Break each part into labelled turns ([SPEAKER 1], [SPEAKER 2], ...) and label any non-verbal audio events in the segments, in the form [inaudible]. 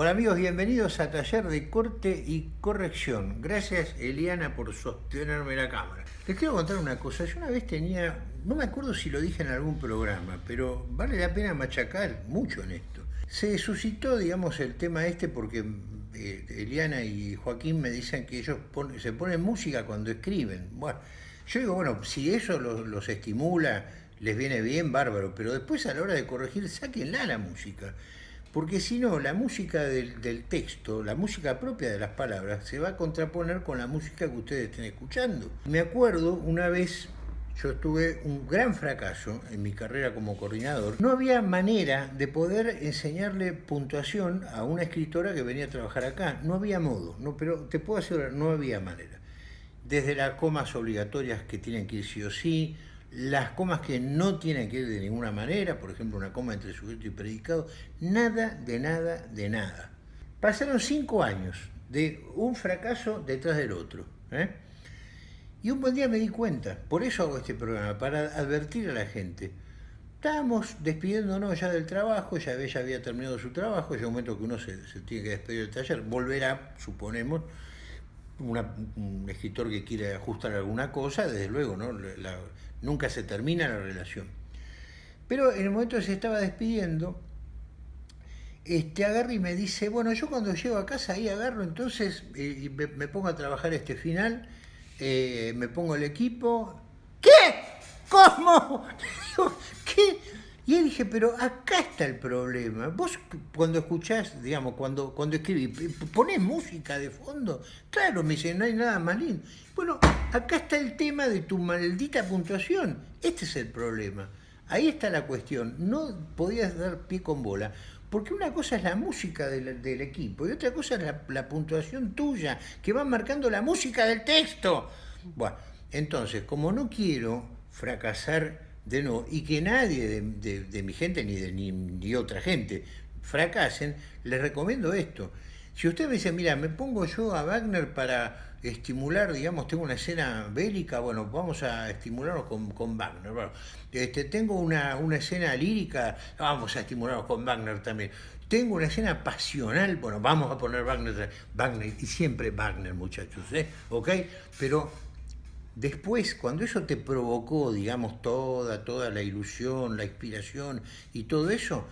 [SPEAKER 1] Hola amigos, bienvenidos a Taller de Corte y Corrección. Gracias Eliana por sostenerme la cámara. Les quiero contar una cosa, yo una vez tenía, no me acuerdo si lo dije en algún programa, pero vale la pena machacar mucho en esto. Se suscitó, digamos, el tema este porque eh, Eliana y Joaquín me dicen que ellos se ponen música cuando escriben. Bueno, yo digo, bueno, si eso los, estimula, les viene bien, bárbaro, pero después a la hora de corregir, sáquenla la música. Porque si no, la música del, del, texto, la música propia de las palabras, se va a contraponer con la música que ustedes estén escuchando. Me acuerdo una vez yo tuve un gran fracaso en mi carrera como coordinador. No había manera de poder enseñarle puntuación a una escritora que venía a trabajar acá. No había modo, no, pero te puedo asegurar, no había manera. Desde las comas obligatorias que tienen que ir sí o sí, las comas que no tienen que ir de ninguna manera, por ejemplo una coma entre sujeto y predicado, nada de nada de nada. Pasaron cinco años de un fracaso detrás del otro. ¿eh? Y un buen día me di cuenta, por eso hago este programa, para advertir a la gente. Estábamos despidiéndonos ya del trabajo, ya ella había terminado su trabajo, es el momento que uno se, tiene que despedir del taller, volverá, suponemos, un escritor que quiere ajustar alguna cosa, desde luego, ¿no? nunca se termina la relación. Pero en el momento que se estaba despidiendo, este, agarra y me dice, bueno, yo cuando llego a casa ahí agarro entonces eh, me pongo a trabajar este final eh, me pongo el equipo. ¿Qué? ¿Cómo? [laughs] ¿qué? Y él dije, pero acá está el problema. Vos cuando escuchás, digamos, cuando, cuando escribís, ¿ponés música de fondo? Claro, me dice, no hay nada más lindo. Bueno, acá está el tema de tu maldita puntuación. Este es el problema. Ahí está la cuestión. No podías dar pie con bola. Porque una cosa es la música del, equipo y otra cosa es la, puntuación tuya, que va marcando la música del texto. Bueno, entonces, como no quiero fracasar de nuevo y que nadie de, mi gente ni de ni, otra gente fracasen, les recomiendo esto. Si usted me dice, mira, me pongo yo a Wagner para estimular, digamos, tengo una escena bélica, bueno, vamos a estimularnos con, con Wagner. Bueno, este, tengo una, una escena lírica, vamos a estimularnos con Wagner también. Tengo una escena pasional, bueno, vamos a poner Wagner, Wagner y siempre Wagner, muchachos, ¿eh? ¿Ok? Pero después, cuando eso te provocó, digamos, toda, toda la ilusión, la inspiración y todo eso,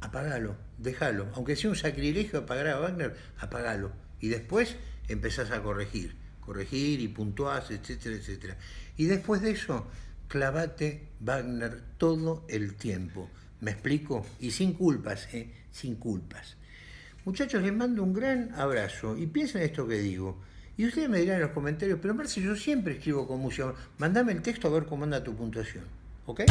[SPEAKER 1] apagalo, déjalo. Aunque sea un sacrilegio apagar a Wagner, apagalo. Y después empezás a corregir, corregir y puntuás, etcétera, etcétera. Y después de eso, clavate Wagner todo el tiempo. ¿Me explico? Y sin culpas, ¿eh? Sin culpas. Muchachos, les mando un gran abrazo y piensen esto que digo. Y ustedes me dirán en los comentarios, pero Marce, yo siempre escribo con música. Mándame el texto a ver cómo anda tu puntuación. ¿Ok?